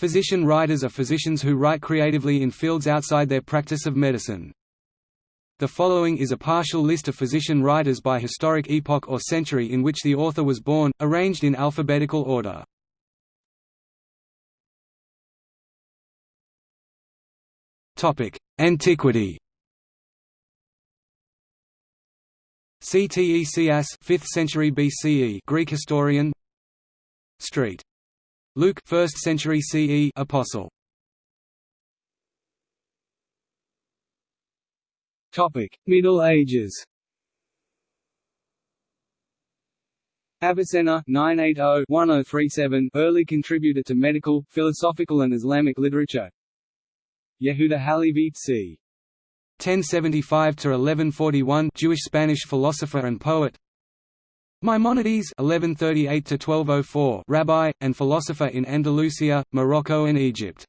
Physician-writers are physicians who write creatively in fields outside their practice of medicine. The following is a partial list of physician-writers by historic epoch or century in which the author was born, arranged in alphabetical order. Antiquity Ctesias 5th century BCE Greek historian Street Luke 1st century CE apostle. Topic. Middle Ages. Avicenna 980-1037 early contributor to medical, philosophical and Islamic literature. Yehuda Halevi c. 1075 to 1141 Jewish Spanish philosopher and poet Maimonides 1138–1204 rabbi, and philosopher in Andalusia, Morocco and Egypt.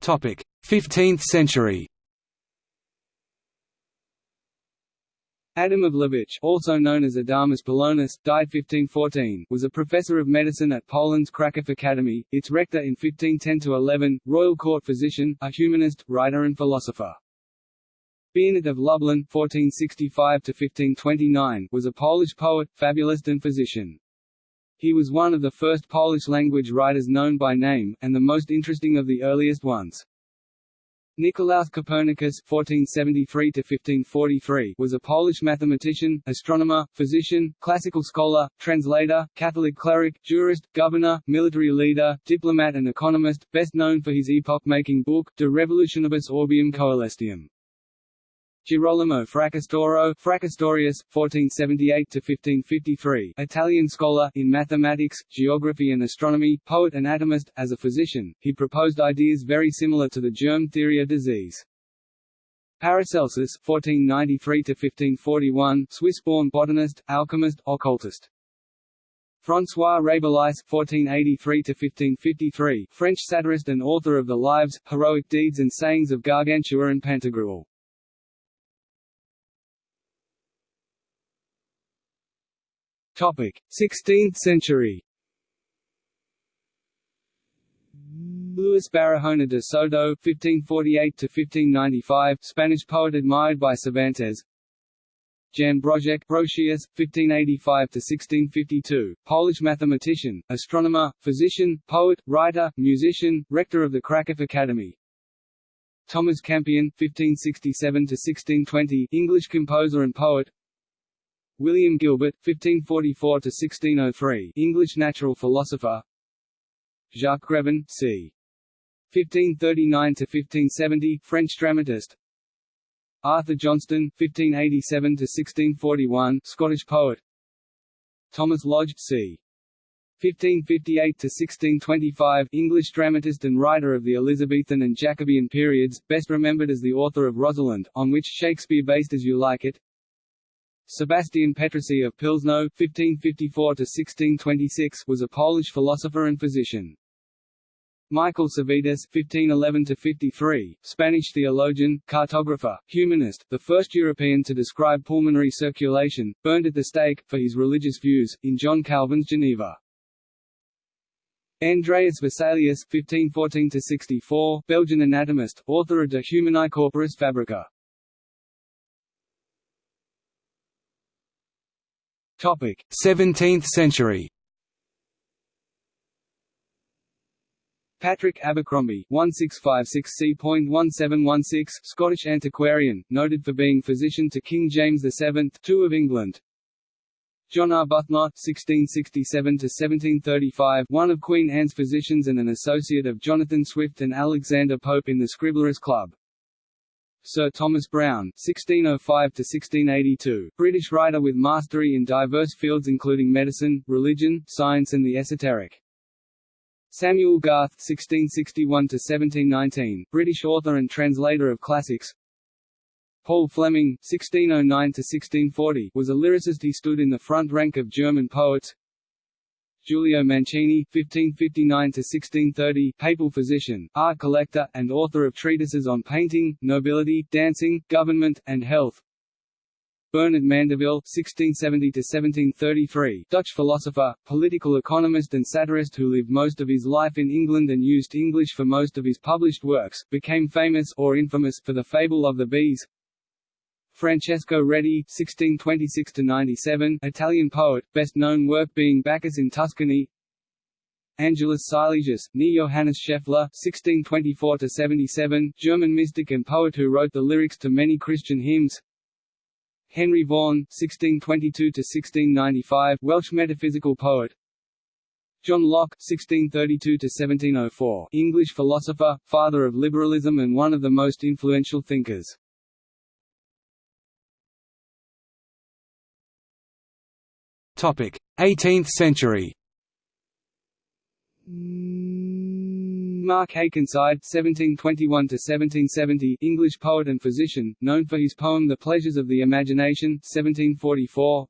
Topic: 15th century Adam of Lubitsch, also known as Adamus Polonus, died 1514, was a professor of medicine at Poland's Kraków Academy, its rector in 1510–11, royal court physician, a humanist, writer and philosopher. Bernard of Lublin (1465–1529) was a Polish poet, fabulist, and physician. He was one of the first Polish-language writers known by name, and the most interesting of the earliest ones. Nicolaus Copernicus (1473–1543) was a Polish mathematician, astronomer, physician, classical scholar, translator, Catholic cleric, jurist, governor, military leader, diplomat, and economist, best known for his epoch-making book De Revolutionibus Orbium Coelestium. Girolamo Fracastoro Fracastorius, 1478–1553 Italian scholar in mathematics, geography and astronomy, poet and atomist. As a physician, he proposed ideas very similar to the germ theory of disease. Paracelsus (1493–1541), Swiss-born botanist, alchemist, occultist. François Rabelais (1483–1553), French satirist and author of the lives, heroic deeds and sayings of Gargantua and Pantagruel. 16th century. Luis Barahona de Soto (1548–1595), Spanish poet admired by Cervantes. Jan Brożek Brocius, 1585–1652, Polish mathematician, astronomer, physician, poet, writer, musician, rector of the Kraków Academy. Thomas Campion, 1567–1620, English composer and poet. William Gilbert, 1544–1603 English natural philosopher Jacques Grevin, c. 1539–1570 French dramatist Arthur Johnston, 1587–1641 Scottish poet Thomas Lodge, c. 1558–1625 English dramatist and writer of the Elizabethan and Jacobean periods, best remembered as the author of Rosalind, on which Shakespeare based As You Like It, Sebastian Petrycy of Pilzno (1554–1626) was a Polish philosopher and physician. Michael Servetus (1511–53), Spanish theologian, cartographer, humanist, the first European to describe pulmonary circulation, burned at the stake for his religious views in John Calvin's Geneva. Andreas Vesalius (1514–64), Belgian anatomist, author of De Humani Corporis Fabrica. 17th century. Patrick Abercrombie, 1656 c.1716, Scottish antiquarian, noted for being physician to King James VII, II of England. John Arbuthnot (1667–1735), one of Queen Anne's physicians and an associate of Jonathan Swift and Alexander Pope in the Scribblers' Club. Sir Thomas Browne (1605–1682), British writer with mastery in diverse fields including medicine, religion, science, and the esoteric. Samuel Garth (1661–1719), British author and translator of classics. Paul Fleming (1609–1640) was a lyricist. He stood in the front rank of German poets. Giulio Mancini (1559–1630), papal physician, art collector, and author of treatises on painting, nobility, dancing, government, and health. Bernard Mandeville (1670–1733), Dutch philosopher, political economist, and satirist who lived most of his life in England and used English for most of his published works, became famous or infamous for the fable of the bees. Francesco Redi (1626–97), Italian poet, best known work being Bacchus in Tuscany. Angelus Silesius, near Johannes Scheffler (1624–77), German mystic and poet who wrote the lyrics to many Christian hymns. Henry Vaughan (1622–1695), Welsh metaphysical poet. John Locke (1632–1704), English philosopher, father of liberalism and one of the most influential thinkers. 18th century. Mark Akenside (1721–1770), English poet and physician, known for his poem *The Pleasures of the Imagination* (1744).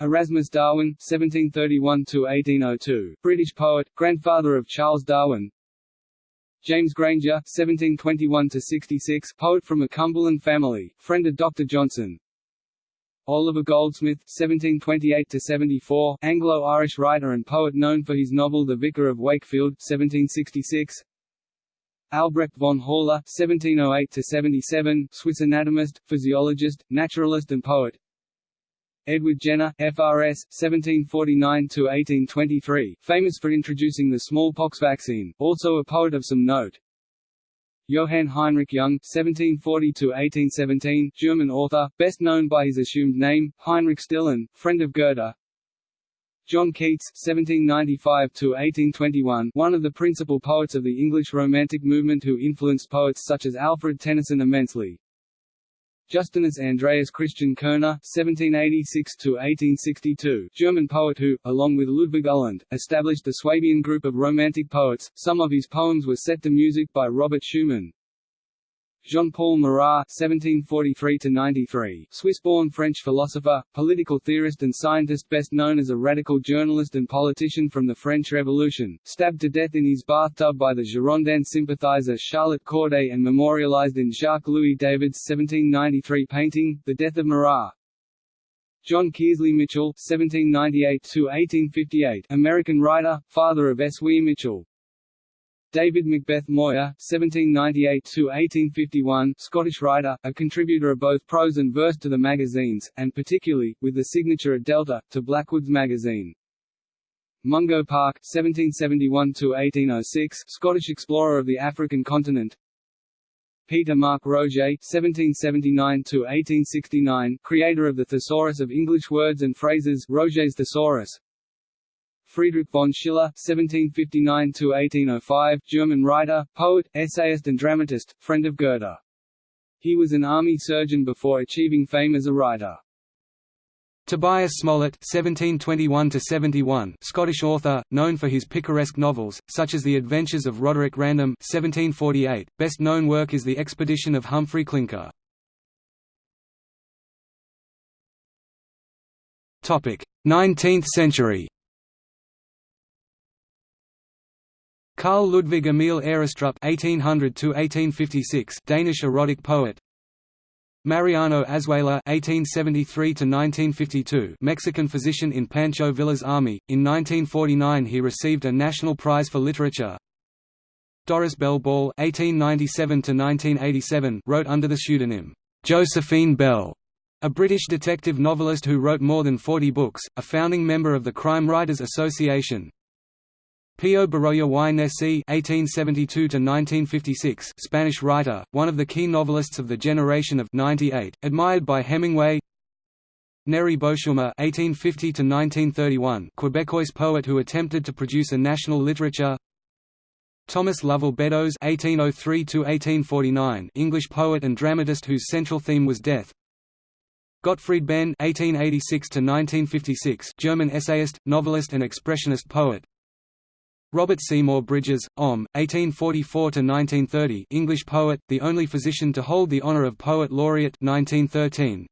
Erasmus Darwin (1731–1802), British poet, grandfather of Charles Darwin. James Grainger (1721–66), poet from a Cumberland family, friend of Dr. Johnson. Oliver Goldsmith (1728–74), Anglo-Irish writer and poet known for his novel *The Vicar of Wakefield* (1766). Albrecht von Haller (1708–77), Swiss anatomist, physiologist, naturalist, and poet. Edward Jenner, FRS, 1749–1823, famous for introducing the smallpox vaccine, also a poet of some note. Johann Heinrich Jung (1740–1817), German author, best known by his assumed name Heinrich Stilling, friend of Goethe. John Keats (1795–1821), one of the principal poets of the English Romantic movement, who influenced poets such as Alfred Tennyson immensely. Justinus Andreas Christian Kerner (1786–1862), German poet who, along with Ludwig Uhland, established the Swabian group of Romantic poets. Some of his poems were set to music by Robert Schumann. Jean-Paul Marat (1743–93), Swiss-born French philosopher, political theorist, and scientist, best known as a radical journalist and politician from the French Revolution, stabbed to death in his bathtub by the Girondin sympathizer Charlotte Corday and memorialized in Jacques-Louis David's 1793 painting, The Death of Marat. John Kearsley Mitchell (1798–1858), American writer, father of S. W. Mitchell, David Macbeth Moir (1798–1851), Scottish writer, a contributor of both prose and verse to the magazines, and particularly, with the signature at Delta, to Blackwood's magazine. Mungo Park (1771–1806), Scottish explorer of the African continent. Peter Mark Roget (1779–1869), creator of the Thesaurus of English Words and Phrases, Roget's Thesaurus. Friedrich von Schiller (1759–1805), German writer, poet, essayist, and dramatist, friend of Goethe. He was an army surgeon before achieving fame as a writer. Tobias Smollett (1721–71), Scottish author, known for his picaresque novels, such as The Adventures of Roderick Random (1748). Best known work is The Expedition of Humphrey Clinker. Topic: 19th century. Carl Ludvig Emil Aarestrup (1800–1856), Danish erotic poet. Mariano Azuela (1873–1952), Mexican physician in Pancho Villa's army. In 1949, he received a National Prize for Literature. Doris Bell Ball (1897–1987) wrote under the pseudonym Josephine Bell. A British detective novelist who wrote more than 40 books, a founding member of the Crime Writers Association, Pío Baroja y Nessi (1872–1956), Spanish writer, one of the key novelists of the generation of '98, admired by Hemingway. Nérée Beauchemin (1850–1931), Quebecois poet who attempted to produce a national literature. Thomas Lovell Beddoes (1803–1849), English poet and dramatist whose central theme was death. Gottfried Benn (1886–1956), German essayist, novelist, and expressionist poet. Robert Seymour Bridges, OM, 1844–1930 English poet, the only physician to hold the honour of Poet Laureate 1913.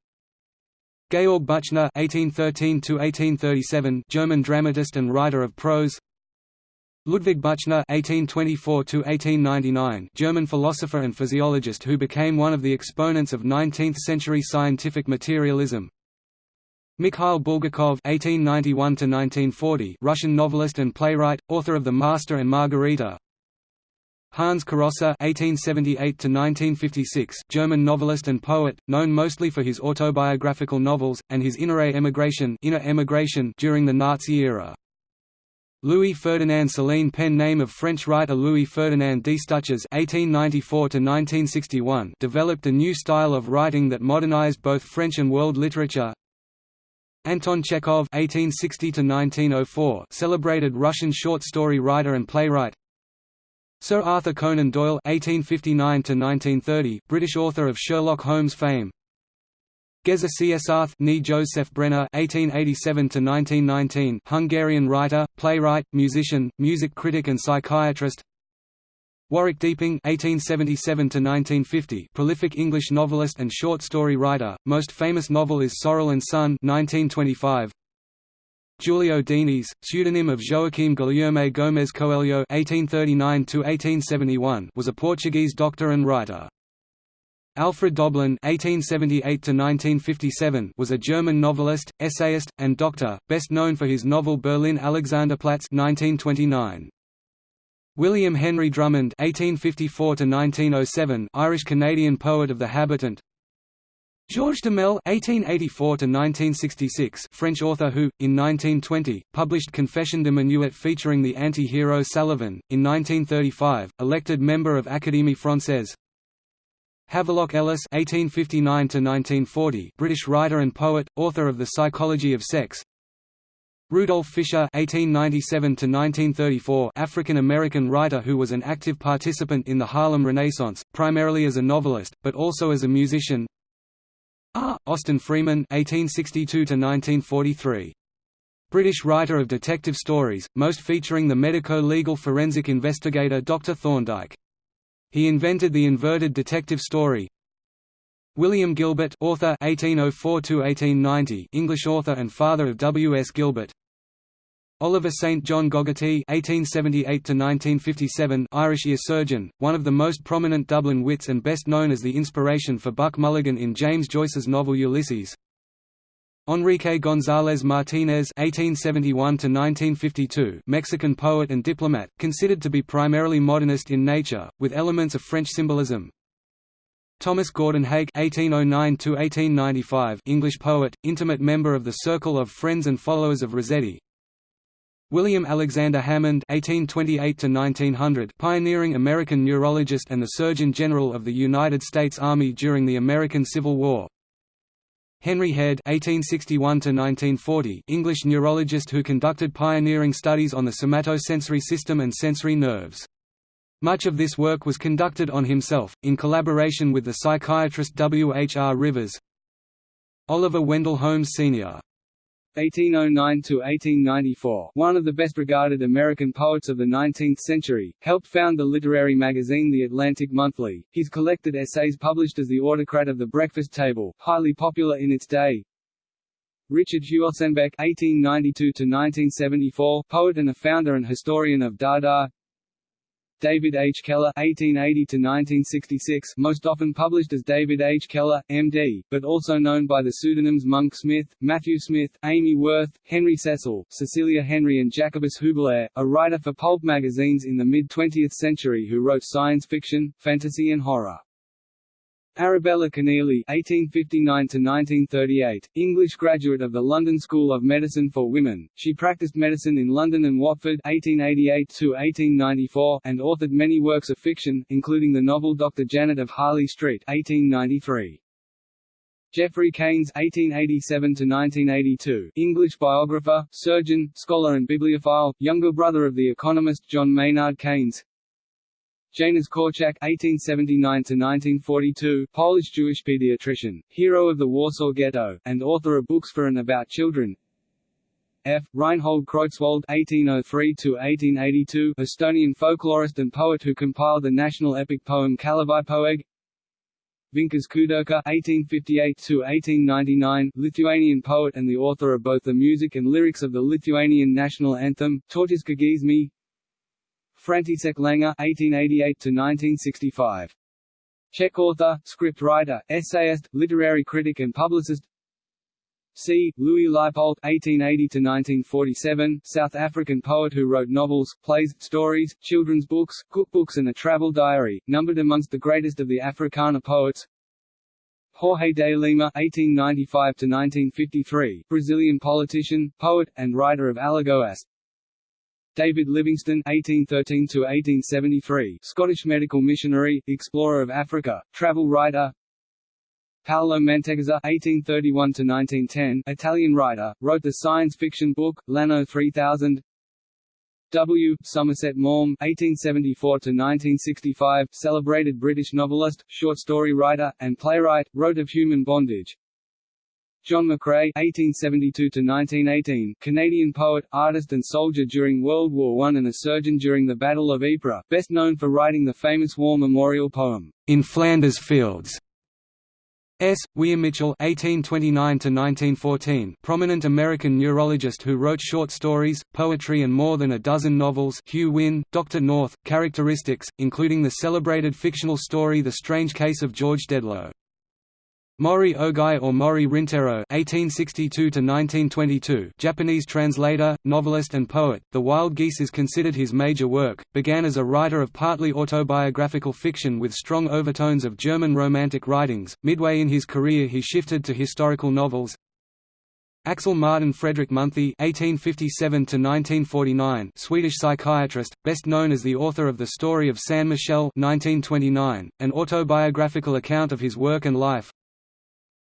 Georg Büchner (1813–1837), German dramatist and writer of prose. Ludwig Büchner (1824–1899), German philosopher and physiologist who became one of the exponents of 19th-century scientific materialism. Mikhail Bulgakov (1891–1940), Russian novelist and playwright, author of *The Master and Margarita*. Hans Carossa (1878–1956), German novelist and poet, known mostly for his autobiographical novels and his Innere Emigration, inner emigration during the Nazi era. Louis Ferdinand Céline pen name of French writer Louis Ferdinand Destouches (1894–1961) developed a new style of writing that modernized both French and world literature. Anton Chekhov (1860–1904), celebrated Russian short story writer and playwright. Sir Arthur Conan Doyle (1859–1930), British author of Sherlock Holmes fame. Geza Csáth nee Joseph Brenner (1887–1919), Hungarian writer, playwright, musician, music critic, and psychiatrist. Warwick Deeping (1877–1950), prolific English novelist and short story writer. Most famous novel is Sorrel and Son (1925). Julio Diniz, pseudonym of Joaquim Guilherme Gomes Coelho (1839–1871), was a Portuguese doctor and writer. Alfred Doblin (1878–1957) was a German novelist, essayist, and doctor, best known for his novel Berlin Alexanderplatz (1929). William Henry Drummond (1854–1907), Irish-Canadian poet of the Habitant. Georges Duhamel (1884–1966), French author who, in 1920, published Confession de minuit featuring the anti-hero Salavin. In 1935, elected member of Académie Française. Havelock Ellis (1859–1940), British writer and poet, author of *The Psychology of Sex*. Rudolph Fisher (1897–1934), African-American writer who was an active participant in the Harlem Renaissance, primarily as a novelist, but also as a musician. R. Austin Freeman (1862–1943). British writer of detective stories, most featuring the medico-legal forensic investigator Dr. Thorndyke. He invented the inverted detective story. William Gilbert author 1804 English author and father of W. S. Gilbert Oliver St. John Gogarty (1878–1957), Irish ear surgeon, one of the most prominent Dublin wits and best known as the inspiration for Buck Mulligan in James Joyce's novel Ulysses. Enrique González Martínez (1871–1952), Mexican poet and diplomat, considered to be primarily modernist in nature, with elements of French symbolism. Thomas Gordon Hake (1809–1895), English poet, intimate member of the circle of friends and followers of Rossetti. William Alexander Hammond (1828–1900), pioneering American neurologist and the Surgeon General of the United States Army during the American Civil War. Henry Head (1861–1940), English neurologist who conducted pioneering studies on the somatosensory system and sensory nerves. Much of this work was conducted on himself, in collaboration with the psychiatrist W. H. R. Rivers. Oliver Wendell Holmes Sr. 1809–1894, one of the best-regarded American poets of the 19th century, helped found the literary magazine The Atlantic Monthly. His collected essays published as The Autocrat of the Breakfast Table, highly popular in its day. Richard Huelsenbeck (1892–1974), poet and a founder and historian of Dada. David H. Keller (1880–1966), most often published as David H. Keller, M.D., but also known by the pseudonyms Monk Smith, Matthew Smith, Amy Worth, Henry Cecil, Cecilia Henry, and Jacobus Hubelair, a writer for pulp magazines in the mid-20th century who wrote science fiction, fantasy, and horror. Arabella Kenealy (1859–1938), English graduate of the London School of Medicine for Women, she practiced medicine in London and Watford (1888–1894) and authored many works of fiction, including the novel Dr. Janet of Harley Street (1893). Geoffrey Keynes (1887–1982), English biographer, surgeon, scholar, and bibliophile, younger brother of the economist John Maynard Keynes. Janusz Korczak (1879–1942), Polish-Jewish pediatrician, hero of the Warsaw Ghetto, and author of books for and about children. F. Reinhold Kreutzwald (1803–1882), Estonian folklorist and poet who compiled the national epic poem Kalevipoeg. Vincas Kudirka (1858–1899), Lithuanian poet and the author of both the music and lyrics of the Lithuanian national anthem, Tautiskas giesmė. František Langer (1888–1965), Czech author, script writer, essayist, literary critic, and publicist. C. Louis Leipoldt (1880–1947), South African poet who wrote novels, plays, stories, children's books, cookbooks, and a travel diary, numbered amongst the greatest of the Afrikaner poets. Jorge de Lima (1895–1953), Brazilian politician, poet, and writer of Alagoas. David Livingstone (1813–1873), Scottish medical missionary, explorer of Africa, travel writer. Paolo Mantegazza (1831–1910), Italian writer, wrote the science fiction book L'anno 3000. W. Somerset Maugham (1874–1965), celebrated British novelist, short story writer, and playwright, wrote of human bondage. John McCrae (1872–1918), Canadian poet, artist, and soldier during World War I and a surgeon during the Battle of Ypres, best known for writing the famous war memorial poem "In Flanders Fields." S. William Mitchell (1829–1914), prominent American neurologist who wrote short stories, poetry, and more than a dozen novels. Hugh Wynne, Doctor North. Characteristics, including the celebrated fictional story *The Strange Case of George Dedlow*. Mori Ogai or Mori Rintaro (1862–1922), Japanese translator, novelist, and poet. The Wild Geese is considered his major work. Began as a writer of partly autobiographical fiction with strong overtones of German Romantic writings. Midway in his career, he shifted to historical novels. Axel Martin Fredrik Munthe (1857–1949), Swedish psychiatrist, best known as the author of The Story of San Michele (1929), an autobiographical account of his work and life.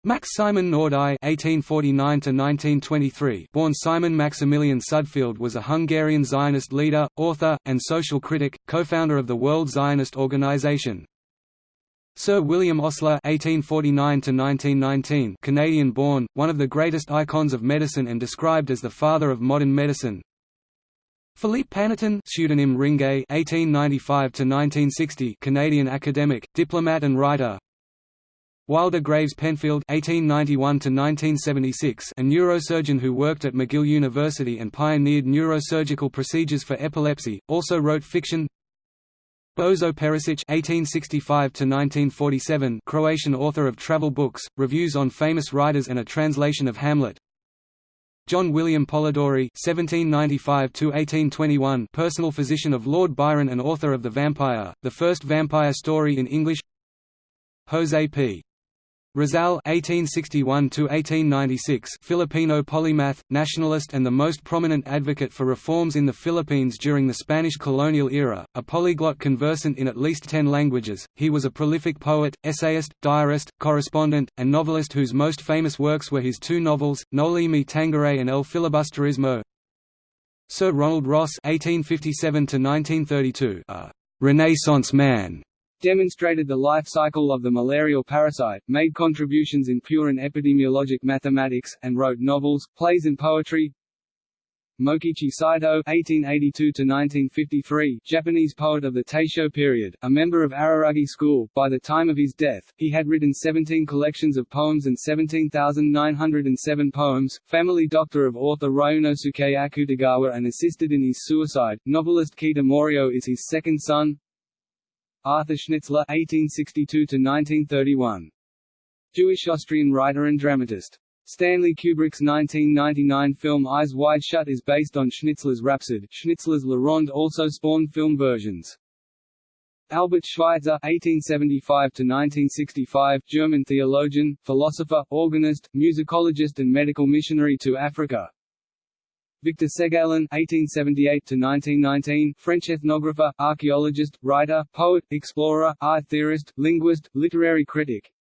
Max Simon Nordau (1849–1923), born Simon Maximilian Südfeld, was a Hungarian Zionist leader, author, and social critic, co-founder of the World Zionist Organization. Sir William Osler (1849–1919), Canadian-born, one of the greatest icons of medicine and described as the father of modern medicine. Philippe Panneton, pseudonym Ringuet (1895–1960), Canadian academic, diplomat, and writer. Wilder Graves Penfield (1891–1976), a neurosurgeon who worked at McGill University and pioneered neurosurgical procedures for epilepsy, also wrote fiction. Bozo Perisic (1865–1947), Croatian author of travel books, reviews on famous writers, and a translation of Hamlet. John William Polidori (1795–1821), personal physician of Lord Byron and author of *The Vampire*, the first vampire story in English. Jose P. Rizal (1861–1896), Filipino polymath, nationalist, and the most prominent advocate for reforms in the Philippines during the Spanish colonial era. A polyglot conversant in at least ten languages, he was a prolific poet, essayist, diarist, correspondent, and novelist whose most famous works were his two novels, Noli Me Tangere and El Filibusterismo. Sir Ronald Ross (1857–1932), a Renaissance man demonstrated the life cycle of the malarial parasite, made contributions in pure and epidemiologic mathematics, and wrote novels, plays and poetry. Mokichi Saito (1882–1953), Japanese poet of the Taisho period, a member of Araragi school. By the time of his death, he had written 17 collections of poems and 17,907 poems. Family doctor of author Ryunosuke Akutagawa and assisted in his suicide. Novelist Kita Morio is his second son. Arthur Schnitzler (1862–1931), Jewish Austrian writer and dramatist. Stanley Kubrick's 1999 film Eyes Wide Shut is based on Schnitzler's Rhapsody. Schnitzler's La Ronde also spawned film versions. Albert Schweitzer (1875–1965), German theologian, philosopher, organist, musicologist, and medical missionary to Africa. Victor Segalen (1878–1919), French ethnographer, archaeologist, writer, poet, explorer, art theorist, linguist, literary critic.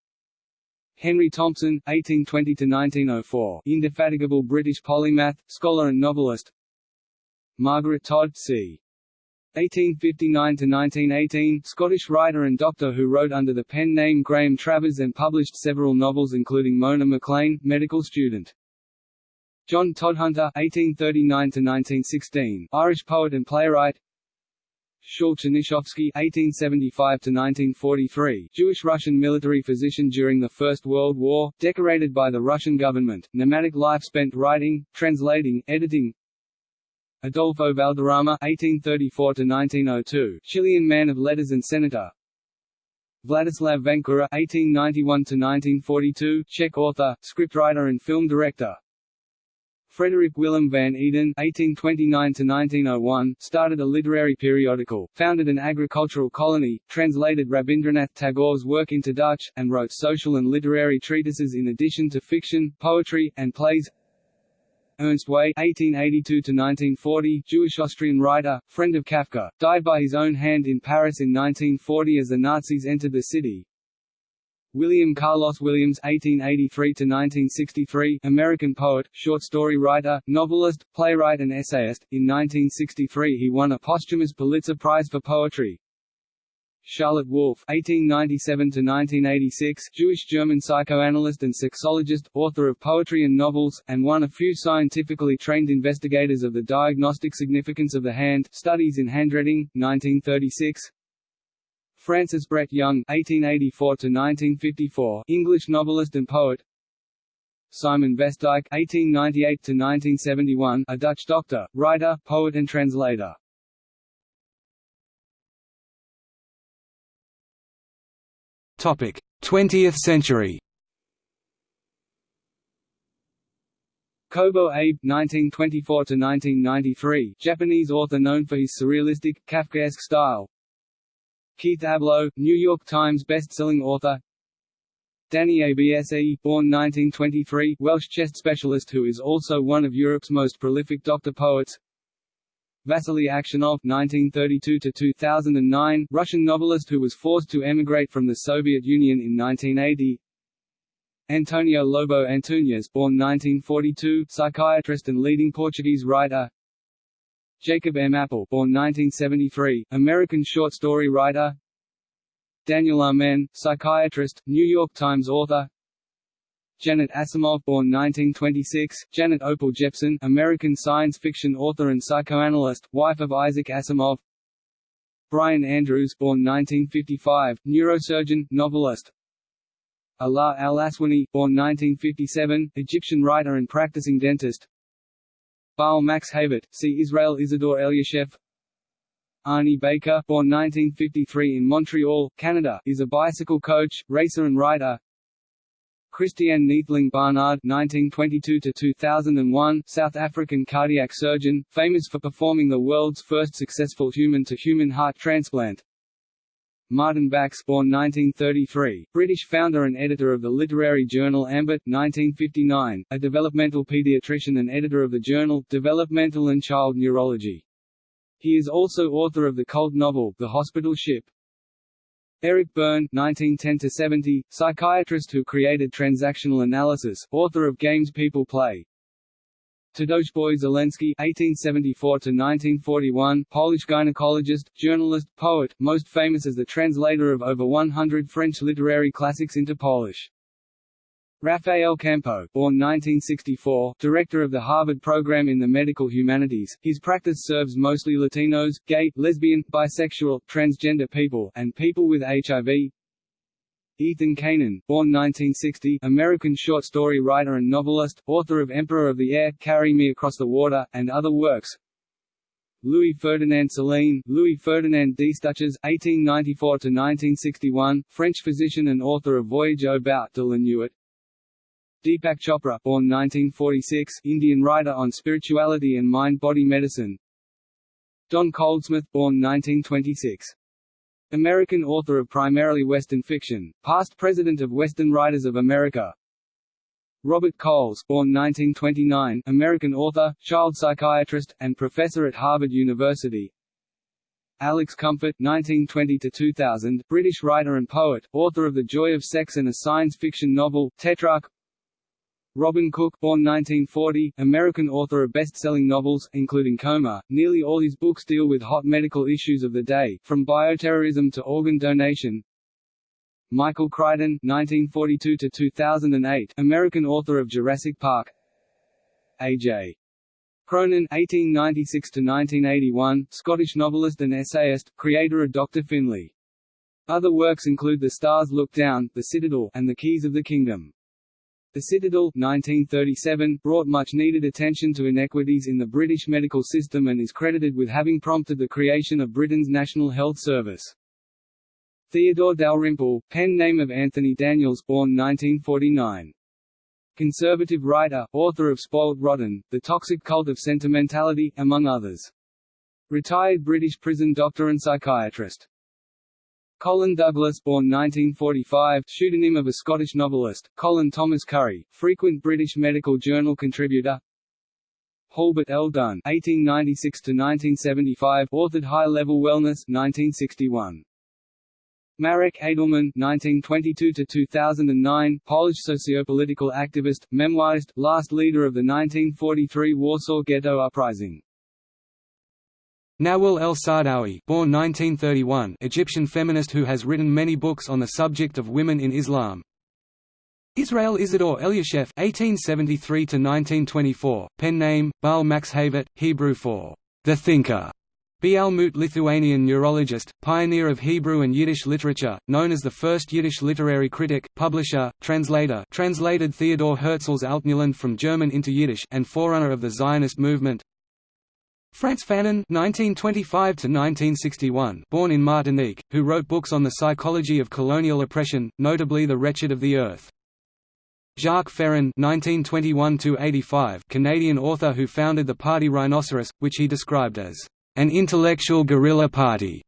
Henry Thompson (1820–1904), indefatigable British polymath, scholar, and novelist. Margaret Todd c. 1859–1918, Scottish writer and doctor who wrote under the pen name Graham Travers and published several novels including Mona MacLean, medical student. John Todhunter (1839–1916), Irish poet and playwright. Shaul Tchernichovsky (1875–1943), Jewish-Russian military physician during the First World War, decorated by the Russian government. Nomadic life spent writing, translating, editing. Adolfo Valderrama (1834–1902), Chilean man of letters and senator. Vladislav Vančura (1891–1942), Czech author, scriptwriter and film director. Frederick Willem van Eden (1829–1901) started a literary periodical, founded an agricultural colony, translated Rabindranath Tagore's work into Dutch, and wrote social and literary treatises in addition to fiction, poetry, and plays. Ernst Way (1882–1940), Jewish Austrian writer, friend of Kafka, died by his own hand in Paris in 1940 as the Nazis entered the city. William Carlos Williams (1883–1963), American poet, short story writer, novelist, playwright, and essayist. In 1963, he won a posthumous Pulitzer Prize for poetry. Charlotte Wolff (1897–1986), Jewish-German psychoanalyst and sexologist, author of poetry and novels, and one of few scientifically trained investigators of the diagnostic significance of the hand. Studies in Handwriting, 1936. Francis Brett Young (1884–1954), English novelist and poet. Simon Vestdijk (1898–1971), a Dutch doctor, writer, poet, and translator. Topic: 20th century. Kobo Abe (1924–1993), Japanese author known for his surrealistic, Kafkaesque style. Keith Ablow, New York Times best-selling author. Dannie Abse, born 1923, Welsh chest specialist who is also one of Europe's most prolific doctor poets. Vasily Aksionov (1932–2009), Russian novelist who was forced to emigrate from the Soviet Union in 1980. Antonio Lobo Antunes, born 1942, psychiatrist and leading Portuguese writer. Jacob M. Appel born 1973, American short story writer. Daniel Amen, psychiatrist, New York Times author. Janet Asimov born 1926, Janet Opal Jeppson American science fiction author and psychoanalyst, wife of Isaac Asimov Brian Andrews born 1955, neurosurgeon, novelist Alaa al-Aswani, born 1957, Egyptian writer and practicing dentist Baal Max Havert, see Israel Isidore Elyashev Arnie Baker born 1953 in Montreal, Canada, is a bicycle coach, racer and writer Christiaan Neethling Barnard (1922–2001), South African cardiac surgeon, famous for performing the world's first successful human-to-human heart transplant. Martin Bax, born 1933, British founder and editor of the literary journal Ambit, 1959, a developmental pediatrician and editor of the journal Developmental and Child Neurology. He is also author of the cult novel The Hospital Ship. Eric Berne (1910–70), psychiatrist who created transactional analysis, author of Games People Play. Tadeusz Żeleński (1874–1941), Polish gynecologist, journalist, poet, most famous as the translator of over 100 French literary classics into Polish. Rafael Campo, born 1964, director of the Harvard program in the medical humanities, his practice serves mostly Latinos, gay, lesbian, bisexual, transgender people, and people with HIV. Ethan Canin, born 1960, American short story writer and novelist, author of Emperor of the Air, Carry Me Across the Water, and other works. Louis Ferdinand Céline, Louis Ferdinand Destouches, 1894–1961, French physician and author of Voyage au bout de la nuit, Deepak Chopra born 1946, Indian writer on spirituality and mind-body medicine Don Goldsmith born 1926. American author of primarily Western fiction, past president of Western Writers of America. Robert Coles born 1929, American author, child psychiatrist, and professor at Harvard University. Alex Comfort 1920–2000, British writer and poet, author of The Joy of Sex and a science fiction novel, Tetrarch Robin Cook born 1940, American author of best-selling novels, including Coma, nearly all his books deal with hot medical issues of the day, from bioterrorism to organ donation. Michael Crichton 1942 to 2008, American author of Jurassic Park A.J. Cronin 1896–1981, Scottish novelist and essayist, creator of Dr. Finlay. Other works include The Stars Look Down, The Citadel, and The Keys of the Kingdom. The Citadel 1937 brought much-needed attention to inequities in the British medical system and is credited with having prompted the creation of Britain's National Health Service. Theodore Dalrymple, pen name of Anthony Daniels born 1949. Conservative writer, author of Spoiled Rotten, The Toxic Cult of Sentimentality, among others. Retired British prison doctor and psychiatrist. Colin Douglas born 1945, pseudonym of a Scottish novelist, Colin Thomas Currie, frequent British Medical Journal contributor Halbert L. Dunn 1896–1975, authored High Level Wellness 1961. Marek Edelman (1922–2009), Polish sociopolitical activist, memoirist, last leader of the 1943 Warsaw Ghetto Uprising. Nawal el-Saadawi born 1931, Egyptian feminist who has written many books on the subject of women in Islam. Israel Isidore Elyashev (1873–1924), pen name Baal Max Havert, Hebrew for the thinker. Bialmut Lithuanian neurologist, pioneer of Hebrew and Yiddish literature, known as the first Yiddish literary critic, publisher, translator translated Theodor Herzl's Altneuland from German into Yiddish and forerunner of the Zionist movement, Frantz Fanon (1925–1961), born in Martinique, who wrote books on the psychology of colonial oppression, notably *The Wretched of the Earth*. Jacques Ferron (1921–85), Canadian author who founded the party Rhinoceros, which he described as an intellectual guerrilla party.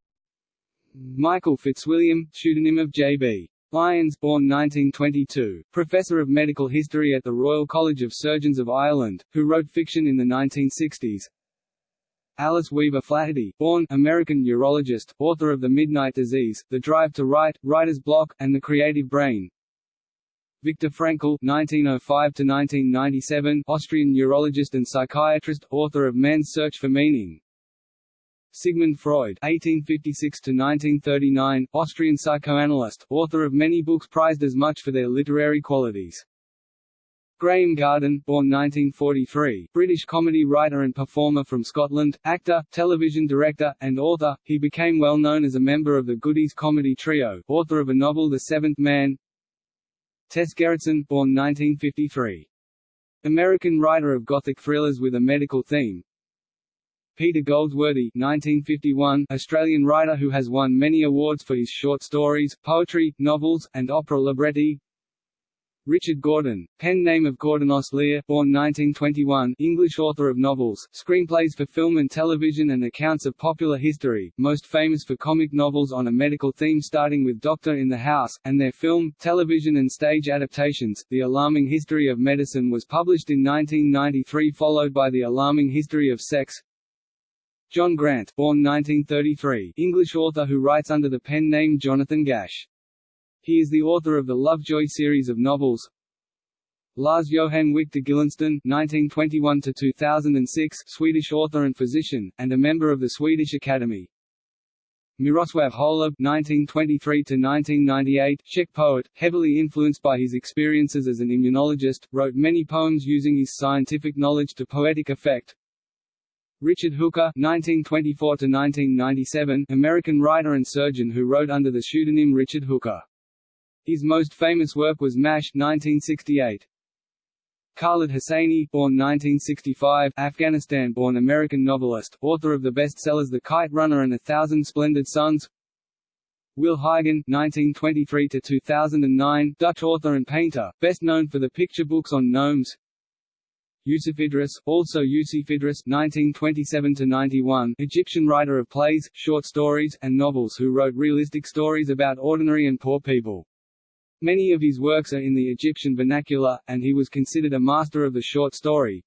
Michael Fitzwilliam, pseudonym of J.B. Lyons born 1922, professor of medical history at the Royal College of Surgeons of Ireland, who wrote fiction in the 1960s, Alice Weaver Flaherty, born American neurologist, author of The Midnight Disease, The Drive to Write, Writer's Block, and The Creative Brain. Viktor Frankl (1905–1997), Austrian neurologist and psychiatrist, author of Man's Search for Meaning. Sigmund Freud (1856–1939), Austrian psychoanalyst, author of many books prized as much for their literary qualities. Graham Garden, born 1943, British comedy writer and performer from Scotland, actor, television director, and author, he became well known as a member of the Goodies comedy trio, author of a novel The Seventh Man. Tess Gerritsen, born 1953. American writer of gothic thrillers with a medical theme. Peter Goldsworthy 1951, Australian writer who has won many awards for his short stories, poetry, novels, and opera libretti. Richard Gordon, pen name of Gordon Ostlere, born 1921, English author of novels, screenplays for film and television and accounts of popular history, most famous for comic novels on a medical theme starting with Doctor in the House, and their film, television and stage adaptations. The Alarming History of Medicine was published in 1993 followed by The Alarming History of Sex. John Grant, born 1933, English author who writes under the pen name Jonathan Gash. He is the author of the Lovejoy series of novels. Lars Johan Victor Gyllensten (1921–2006), Swedish author and physician, and a member of the Swedish Academy. Miroslav Holub (1923–1998), Czech poet, heavily influenced by his experiences as an immunologist, wrote many poems using his scientific knowledge to poetic effect. Richard Hooker (1924–1997), American writer and surgeon who wrote under the pseudonym Richard Hooker. His most famous work was MASH 1968. Khaled Hosseini, born 1965, Afghanistan-born American novelist, author of the bestsellers The Kite Runner and A Thousand Splendid Suns. Will Huygen (1923–2009), Dutch author and painter, best known for the picture books on gnomes. Yusuf Idris, also Yusuf Idris (1927–91), Egyptian writer of plays, short stories, and novels who wrote realistic stories about ordinary and poor people. Many of his works are in the Egyptian vernacular, and he was considered a master of the short story.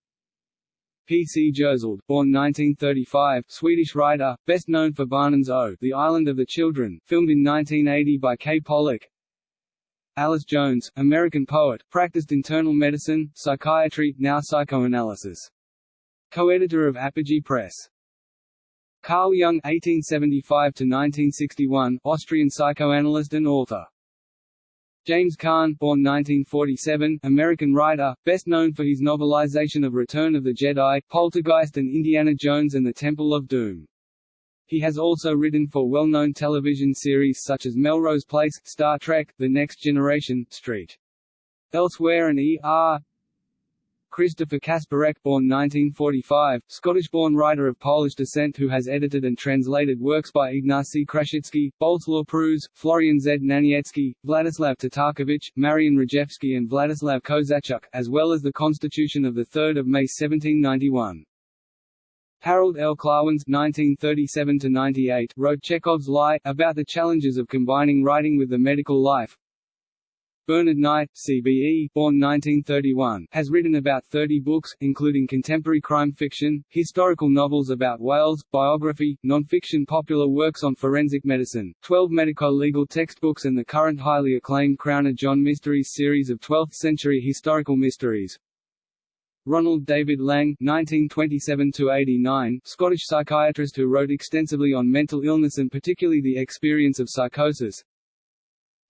P. C. Jersild, born 1935, Swedish writer, best known for Barnens O, The Island of the Children, filmed in 1980 by Kay Pollak. Alice Jones, American poet, practiced internal medicine, psychiatry, now psychoanalysis. Co-editor of Apogee Press. Carl Jung (1875–1961), Austrian psychoanalyst and author. James Kahn, born 1947, American writer, best known for his novelization of Return of the Jedi, Poltergeist and Indiana Jones and the Temple of Doom. He has also written for well-known television series such as Melrose Place, Star Trek, The Next Generation, Street. Elsewhere and E. Christopher Kasparek born 1945, Scottish-born writer of Polish descent who has edited and translated works by Ignacy Krasicki, Bolesław Prus, Florian Znaniecki, Vladislav Tatarkiewicz, Marian Rejewski and Vladislav Kozaczuk, as well as the Constitution of 3 May 1791. Harold L. Klawans (1937–98) wrote Chekhov's Lie, about the challenges of combining writing with the medical life. Bernard Knight, CBE, born 1931, has written about 30 books, including contemporary crime fiction, historical novels about Wales, biography, non-fiction popular works on forensic medicine, 12 medico-legal textbooks and the current highly acclaimed Crowner John Mysteries series of 12th-century historical mysteries. Ronald David Laing (1927–89), Scottish psychiatrist who wrote extensively on mental illness and particularly the experience of psychosis.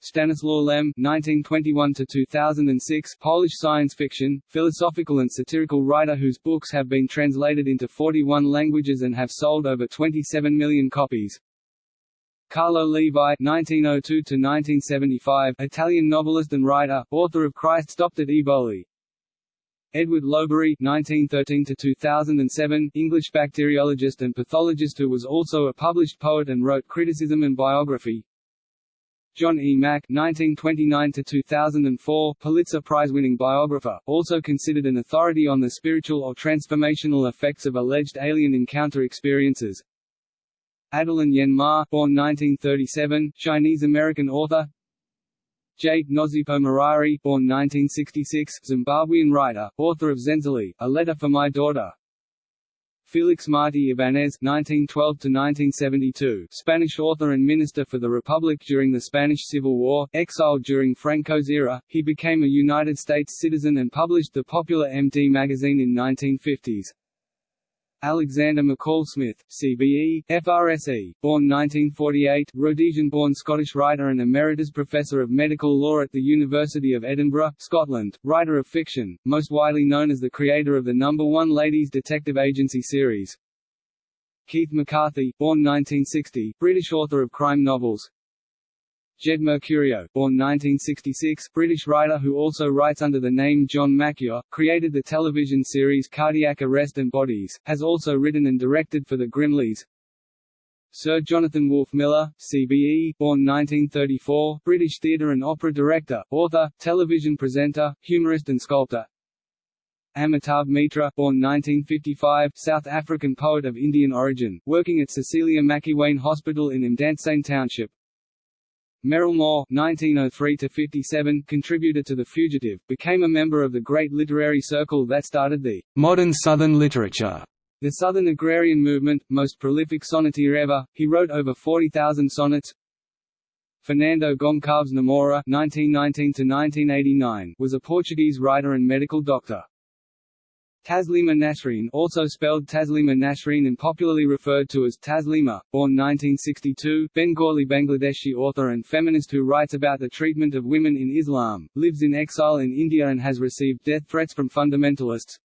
Stanislaw Lem (1921–2006), Polish science fiction, philosophical and satirical writer whose books have been translated into 41 languages and have sold over 27 million copies. Carlo Levi (1902–1975), Italian novelist and writer, author of Christ Stopped at Eboli. Edward Lowbury (1913–2007), English bacteriologist and pathologist who was also a published poet and wrote criticism and biography. John E. Mack (1929–2004), Pulitzer Prize-winning biographer, also considered an authority on the spiritual or transformational effects of alleged alien encounter experiences. Adeline Yen Ma, born 1937, Chinese-American author. Jade Nozipo Maraire, born 1966, Zimbabwean writer, author of Zenzele, A Letter for My Daughter. Felix Martí Ibáñez (1912–1972), Spanish author and minister for the Republic during the Spanish Civil War, exiled during Franco's era, he became a United States citizen and published the popular MD magazine in 1950s. Alexander McCall Smith, CBE, FRSE, born 1948, Rhodesian-born Scottish writer and Emeritus Professor of Medical Law at the University of Edinburgh, Scotland, writer of fiction, most widely known as the creator of the Number One Ladies Detective Agency series. Keith McCarthy, born 1960, British author of crime novels, Jed Mercurio, born 1966, British writer who also writes under the name John Macchio, created the television series Cardiac Arrest and Bodies, has also written and directed for the Grimleys. Sir Jonathan Wolfe Miller, CBE, born 1934, British theatre and opera director, author, television presenter, humorist and sculptor. Amitabh Mitra, born 1955, South African poet of Indian origin, working at Cecilia Makiwane Hospital in Mdantsane Township, Merrill Moore (1903–57) contributor to *The Fugitive*, became a member of the great literary circle that started the modern Southern literature. The Southern agrarian movement, most prolific sonneteer ever, he wrote over 40,000 sonnets. Fernando Goncalves Namora (1919–1989) was a Portuguese writer and medical doctor. Taslima Nasreen also spelled Taslima Nasreen and popularly referred to as Taslima, born 1962, Bengali Bangladeshi author and feminist who writes about the treatment of women in Islam, lives in exile in India and has received death threats from fundamentalists.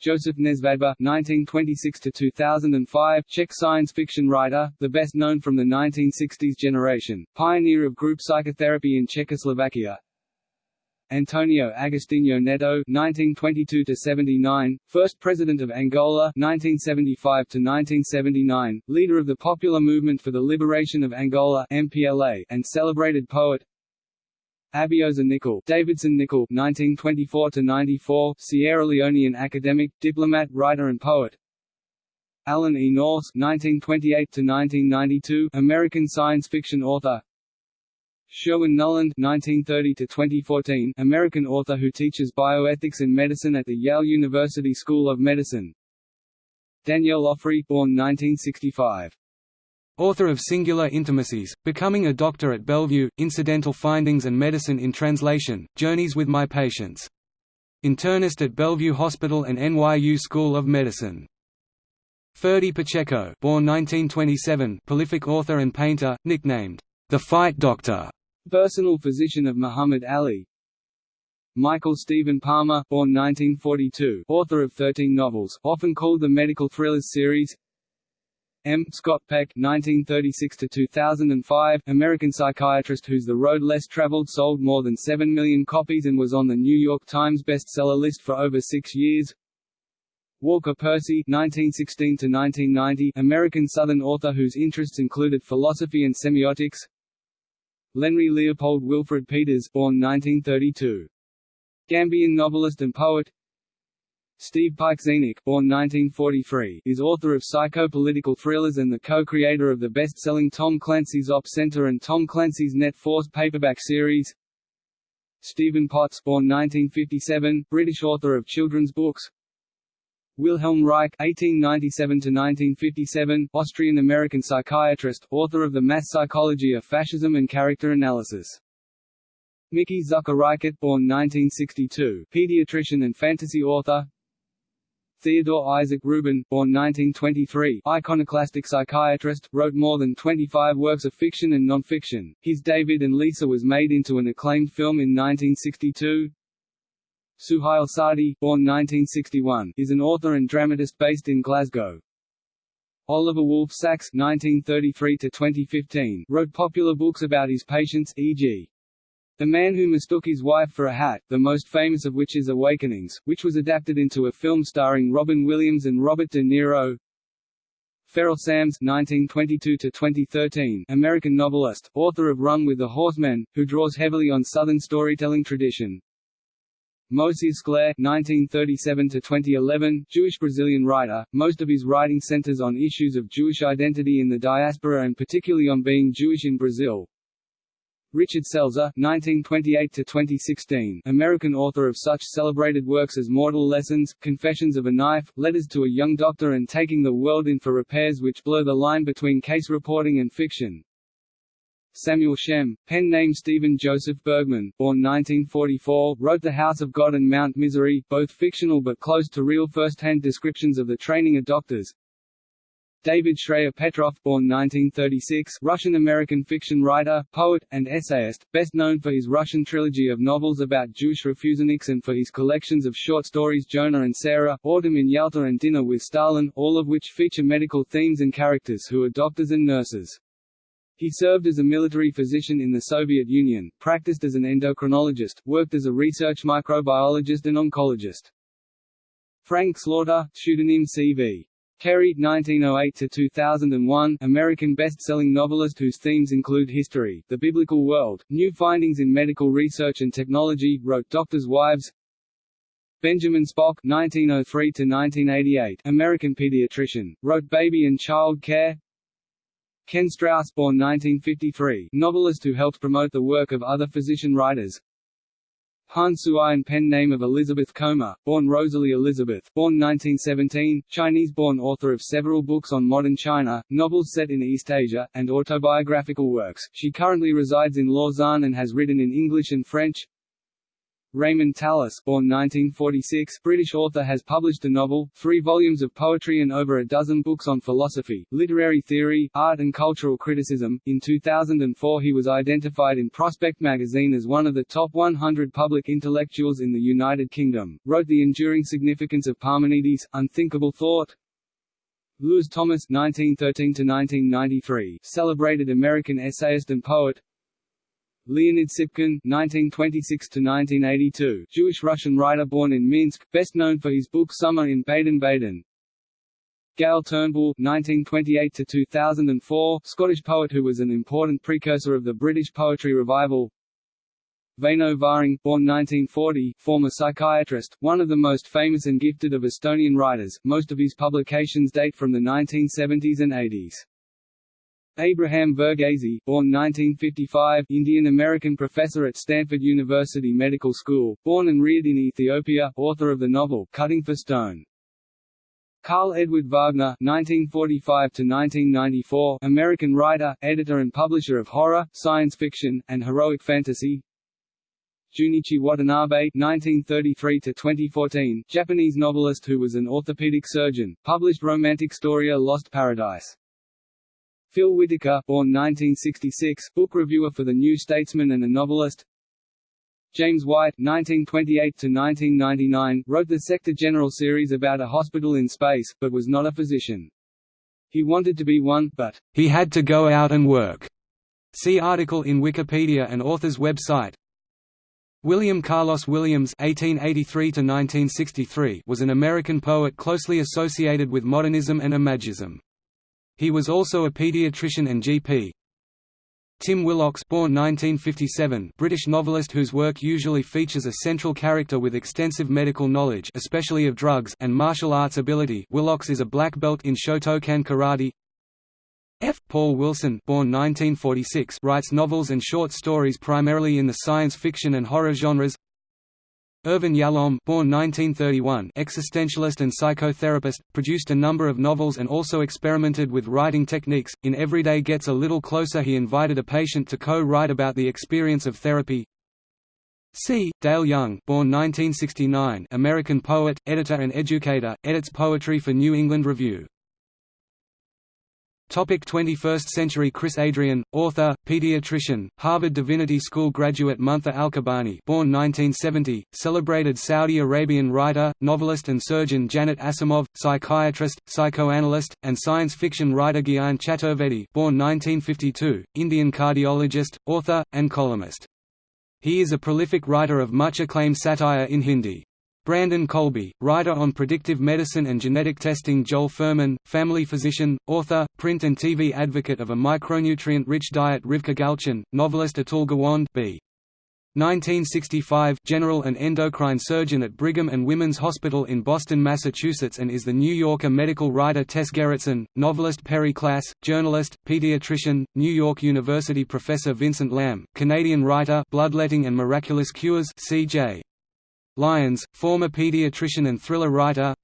Joseph Nesvadba (1926–2005), Czech science fiction writer, the best known from the 1960s generation, pioneer of group psychotherapy in Czechoslovakia, Antonio Agostinho Neto (1922–79), first president of Angola (1975–1979), leader of the Popular Movement for the Liberation of Angola (MPLA), and celebrated poet. Abioseh Nicol, Davidson Nicol (1924–94), Sierra Leonean academic, diplomat, writer, and poet. Alan E. Nourse (1928–1992), American science fiction author. Sherwin Nuland (1930–2014), American author who teaches bioethics and medicine at the Yale University School of Medicine. Danielle Ofri, born 1965. Author of Singular Intimacies, Becoming a Doctor at Bellevue, Incidental Findings and Medicine in Translation, Journeys with My Patients. Internist at Bellevue Hospital and NYU School of Medicine. Ferdy Pacheco born 1927, prolific author and painter, nicknamed, the Fight Doctor, Personal physician of Muhammad Ali Michael Stephen Palmer born 1942, author of 13 novels, often called the medical thrillers series M. Scott Peck (1936–2005), American psychiatrist whose The Road Less Traveled sold more than 7 million copies and was on the New York Times bestseller list for over six years. Walker Percy (1916–1990), American Southern author whose interests included philosophy and semiotics. Lenrie Leopold Wilfred Peters, born 1932. Gambian novelist and poet. Steve Pieczenik, born 1943, is author of psycho-political thrillers and the co-creator of the best-selling Tom Clancy's Op Center and Tom Clancy's Net Force paperback series. Stephen Potts, born 1957, British author of children's books. Wilhelm Reich (1897–1957), Austrian-American psychiatrist, author of The Mass Psychology of Fascism and Character Analysis. Mickey Zucker Reichert, born 1962, pediatrician and fantasy author. Theodore Isaac Rubin, born 1923, iconoclastic psychiatrist, wrote more than 25 works of fiction and non-fiction. His David and Lisa was made into an acclaimed film in 1962. Suhayl Saadi, born 1961, is an author and dramatist based in Glasgow. Oliver Wolfe Sacks (1933–2015) wrote popular books about his patients, e.g. The Man Who Mistook His Wife for a Hat, the most famous of which is Awakenings, which was adapted into a film starring Robin Williams and Robert De Niro. Ferrell Sams (1922–2013), American novelist, author of Run with the Horsemen, who draws heavily on Southern storytelling tradition. Moisés Scliar (1937–2011), Jewish Brazilian writer. Most of his writing centers on issues of Jewish identity in the diaspora and particularly on being Jewish in Brazil. Richard Selzer (1928–2016), American author of such celebrated works as Mortal Lessons, Confessions of a Knife, Letters to a Young Doctor and Taking the World in for Repairs which blur the line between case reporting and fiction. Samuel Shem, pen name Stephen Joseph Bergman, born 1944, wrote The House of God and Mount Misery, both fictional but close to real first-hand descriptions of the training of doctors. David Shrayer Petrov, born 1936, Russian-American fiction writer, poet, and essayist, best known for his Russian trilogy of novels about Jewish refuseniks and for his collections of short stories Jonah and Sarah, Autumn in Yalta and Dinner with Stalin, all of which feature medical themes and characters who are doctors and nurses. He served as a military physician in the Soviet Union, practiced as an endocrinologist, worked as a research microbiologist and oncologist. Frank Slaughter, pseudonym C.V. Terry, 1908–2001, American best-selling novelist whose themes include history, the biblical world, new findings in medical research and technology, wrote Doctors' Wives. Benjamin Spock, 1903–1988, American pediatrician, wrote Baby and Child Care. Ken Strauss, born 1953, novelist who helped promote the work of other physician writers. Han Suyin pen name of Elizabeth Comber, born Rosalie Elizabeth, born 1917, Chinese-born author of several books on modern China, novels set in East Asia, and autobiographical works. She currently resides in Lausanne and has written in English and French. Raymond Tallis, born 1946, British author has published a novel, three volumes of poetry and over a dozen books on philosophy, literary theory, art and cultural criticism. In 2004 he was identified in Prospect magazine as one of the top 100 public intellectuals in the United Kingdom, wrote The Enduring Significance of Parmenides, Unthinkable Thought, Lewis Thomas (1913–1993), celebrated American essayist and poet, Leonid Tsypkin (1926–1982), Jewish-Russian writer born in Minsk, best known for his book Summer in Baden-Baden. Gael Turnbull (1928–2004), Scottish poet who was an important precursor of the British poetry revival. Väinö Vahing, born 1940, former psychiatrist, one of the most famous and gifted of Estonian writers. Most of his publications date from the 1970s and 80s. Abraham Verghese, born 1955, Indian-American professor at Stanford University Medical School, born and reared in Ethiopia, author of the novel Cutting for Stone. Karl Edward Wagner (1945–1994), American writer, editor, and publisher of horror, science fiction, and heroic fantasy. Junichi Watanabe (1933–2014), Japanese novelist who was an orthopedic surgeon, published romantic story Lost Paradise. Phil Whitaker, born 1966, book reviewer for The New Statesman and a novelist. James White (1928–1999) wrote the Sector General series about a hospital in space, but was not a physician. He wanted to be one, but he had to go out and work. See article in Wikipedia and author's website. William Carlos Williams (1883–1963) was an American poet closely associated with modernism and imagism. He was also a pediatrician and GP. Tim Willocks born 1957, British novelist whose work usually features a central character with extensive medical knowledge especially of drugs and martial arts ability Willocks is a black belt in Shotokan karate. F. Paul Wilson born 1946, writes novels and short stories primarily in the science fiction and horror genres Irvin Yalom born 1931, existentialist and psychotherapist, produced a number of novels and also experimented with writing techniques. In Everyday Gets a Little Closer he invited a patient to co-write about the experience of therapy. C. Dale Young born 1969, American poet, editor and educator, edits poetry for New England Review. Topic 21st century Chris Adrian, author, pediatrician, Harvard Divinity School graduate Muntha Al-Kabani born 1970, celebrated Saudi Arabian writer, novelist and surgeon Janet Asimov, psychiatrist, psychoanalyst, and science fiction writer Gyan Chaturvedi born 1952, Indian cardiologist, author, and columnist. He is a prolific writer of much acclaimed satire in Hindi. Brandon Colby, writer on predictive medicine and genetic testing Joel Fuhrman, family physician, author, print and TV advocate of a micronutrient-rich diet Rivka Galchen, novelist Atul Gawande b. 1965 general and endocrine surgeon at Brigham and Women's Hospital in Boston, Massachusetts and is the New Yorker medical writer Tess Gerritsen, novelist Perry Klass, journalist, pediatrician, New York University professor Vincent Lam, Canadian writer Bloodletting and Miraculous Cures C.J. Lyons, former pediatrician and thriller writer.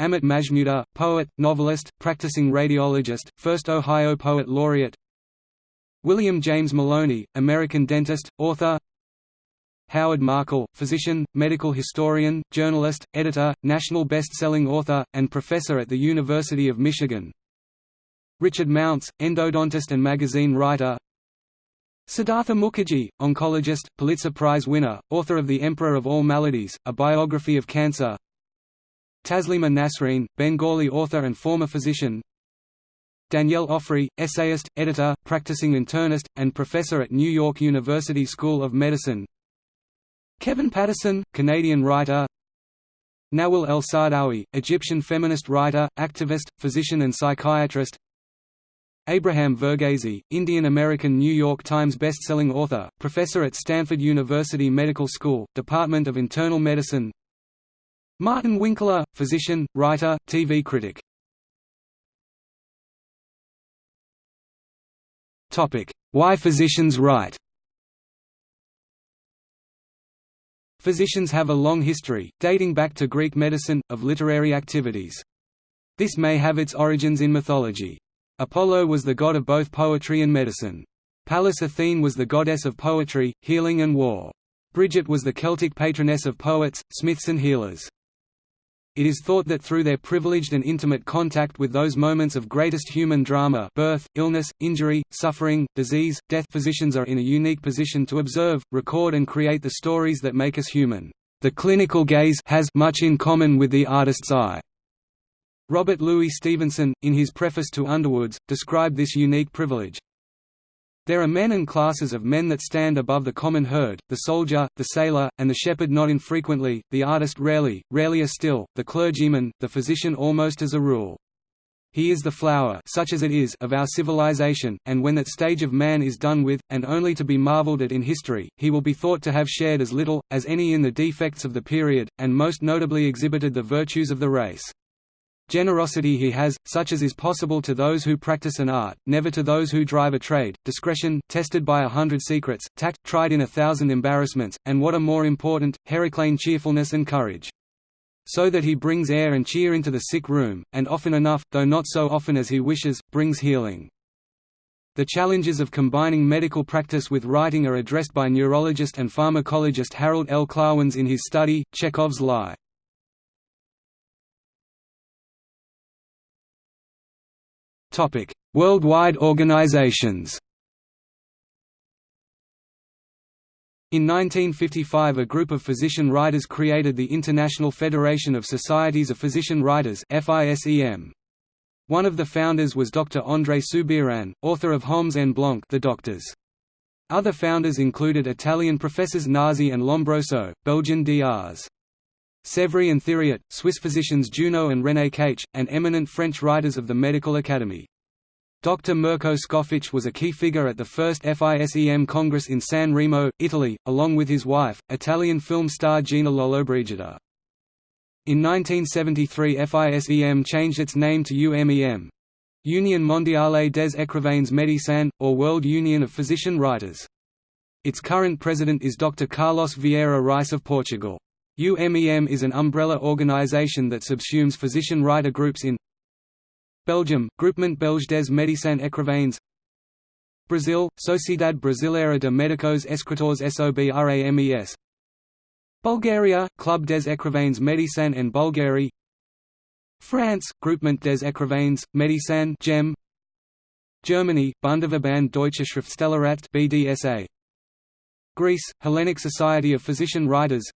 Amit Majmudar, poet, novelist, practicing radiologist, first Ohio Poet Laureate. William James Maloney, American dentist, author. Howard Markel, physician, medical historian, journalist, editor, national best-selling author, and professor at the University of Michigan. Richard Mounts, endodontist and magazine writer Siddhartha Mukherjee, oncologist, Pulitzer Prize winner, author of The Emperor of All Maladies, a biography of cancer. Taslima Nasreen, Bengali author and former physician. Danielle Ofri, essayist, editor, practicing internist, and professor at New York University School of Medicine. Kevin Patterson, Canadian writer. Nawal el-Saadawi, Egyptian feminist writer, activist, physician and psychiatrist Abraham Verghese, Indian-American New York Times bestselling author, professor at Stanford University Medical School, Department of Internal Medicine Martin Winckler, physician, writer, TV critic Why physicians write Physicians have a long history, dating back to Greek medicine, of literary activities. This may have its origins in mythology. Apollo was the god of both poetry and medicine. Pallas Athene was the goddess of poetry, healing and war. Bridget was the Celtic patroness of poets, smiths and healers. It is thought that through their privileged and intimate contact with those moments of greatest human drama birth, illness, injury, suffering, disease, death physicians are in a unique position to observe, record and create the stories that make us human. The clinical gaze has much in common with the artist's eye. Robert Louis Stevenson, in his preface to Underwoods, described this unique privilege. There are men and classes of men that stand above the common herd, the soldier, the sailor, and the shepherd not infrequently, the artist rarely, rarelier still, the clergyman, the physician almost as a rule. He is the flower such as it is of our civilization, and when that stage of man is done with, and only to be marveled at in history, he will be thought to have shared as little, as any in the defects of the period, and most notably exhibited the virtues of the race. Generosity he has, such as is possible to those who practice an art, never to those who drive a trade, discretion, tested by a hundred secrets, tact, tried in a thousand embarrassments, and what are more important, Heraclean cheerfulness and courage. So that he brings air and cheer into the sick room, and often enough, though not so often as he wishes, brings healing. The challenges of combining medical practice with writing are addressed by neurologist and pharmacologist Harold L. Klawans in his study, Chekhov's Lie. Worldwide organizations In 1955 a group of physician writers created the International Federation of Societies of Physician Writers. One of the founders was Dr. André Soubiran, author of Hommes en Blanc The Doctors. Other founders included Italian professors Nasi and Lombroso, Belgian Drs. Sévry and Thiriot, Swiss physicians Junot and René Caich, and eminent French writers of the Medical Academy. Dr. Milko Skofic was a key figure at the first FISEM Congress in San Remo, Italy, along with his wife, Italian film star Gina Lollobrigida. In 1973 FISEM changed its name to UMEM Union Mondiale des Écrivains Médecins, or World Union of Physician Writers. Its current president is Dr. Carlos Vieira Rice of Portugal. UMEM is an umbrella organization that subsumes physician-writer groups in Belgium, Groupement Belge des Médecins Écrivains Brazil, Sociedade Brasileira de Médicos Escritores SOBRAMES Bulgaria, Club des Écrivains Médecins en Bulgarie France, Groupement des Écrivains, Médecins GEM Germany, Bundesverband Deutsche Schriftstellerat BDSA Greece, Hellenic Society of Physician Writers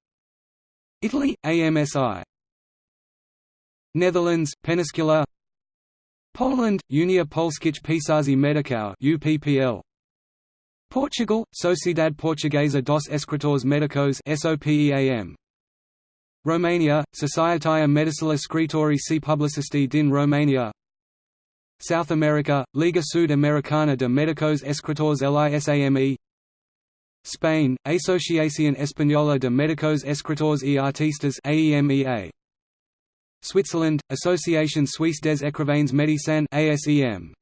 Italy, AMSI Netherlands, Peniscula Poland, Unia Polskich Pisarzy Medicał UPPL Portugal, Sociedade Portuguesa dos Escritores Médicos SOPEAM. Romania, Societatea Medicila Scritorii și Publicisti din Romania. South America, Liga Sud-Americana de Médicos Escritores LISAME Spain, Asociación Española de Médicos Escritores y Artistas AEMEA. Switzerland, Association Suisse des Écrivains Médecins ASEM.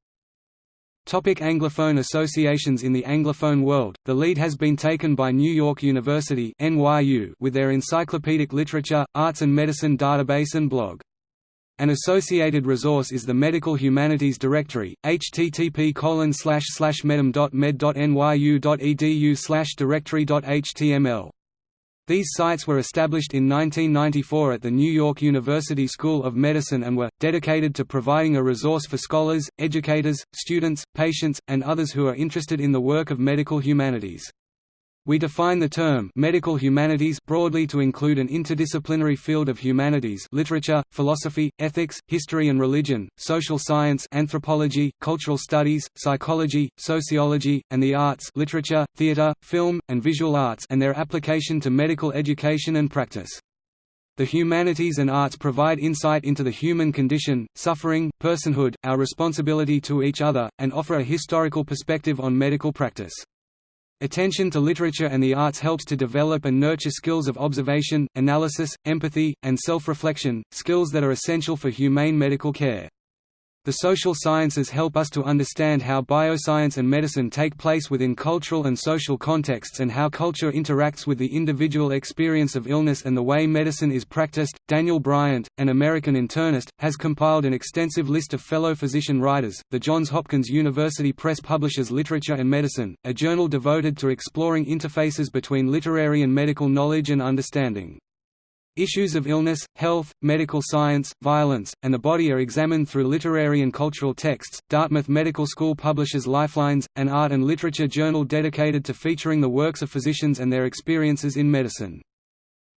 Topic Anglophone associations In the Anglophone world, the lead has been taken by New York University NYU with their encyclopedic literature, arts and medicine database and blog. An associated resource is the Medical Humanities Directory, http medhum.med.nyu.edu directory.html. These sites were established in 1994 at the New York University School of Medicine and were, dedicated to providing a resource for scholars, educators, students, patients, and others who are interested in the work of medical humanities. We define the term medical humanities broadly to include an interdisciplinary field of humanities literature, philosophy, ethics, history and religion, social science anthropology, cultural studies, psychology, sociology, and the arts literature, theater, film, and visual arts and their application to medical education and practice. The humanities and arts provide insight into the human condition, suffering, personhood, our responsibility to each other, and offer a historical perspective on medical practice. Attention to literature and the arts helps to develop and nurture skills of observation, analysis, empathy, and self-reflection, skills that are essential for humane medical care. The social sciences help us to understand how bioscience and medicine take place within cultural and social contexts and how culture interacts with the individual experience of illness and the way medicine is practiced. Daniel Bryant, an American internist, has compiled an extensive list of fellow physician writers. The Johns Hopkins University Press publishes Literature and Medicine, a journal devoted to exploring interfaces between literary and medical knowledge and understanding. Issues of illness, health, medical science, violence, and the body are examined through literary and cultural texts. Dartmouth Medical School publishes Lifelines, an art and literature journal dedicated to featuring the works of physicians and their experiences in medicine.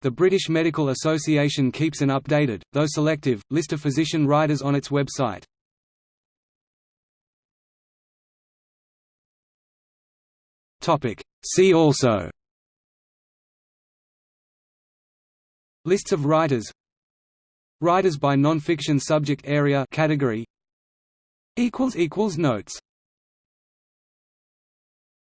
The British Medical Association keeps an updated, though selective, list of physician writers on its website. See also Lists of writers. Writers by non-fiction subject area category. Notes